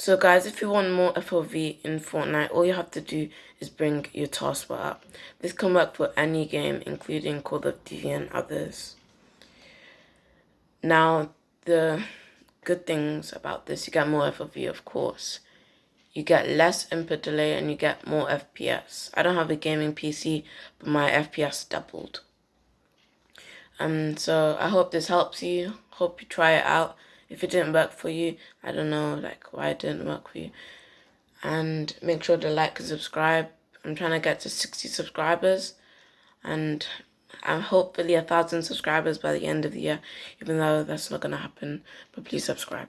So guys, if you want more FOV in Fortnite, all you have to do is bring your taskbar up. This can work for any game, including Call of Duty and others. Now, the good things about this, you get more FOV, of course. You get less input delay and you get more FPS. I don't have a gaming PC, but my FPS doubled. Um, so I hope this helps you. Hope you try it out if it didn't work for you i don't know like why it didn't work for you. And make sure to like and subscribe. I'm trying to get to 60 subscribers and i'm hopefully a thousand subscribers by the end of the year even though that's not gonna happen but please subscribe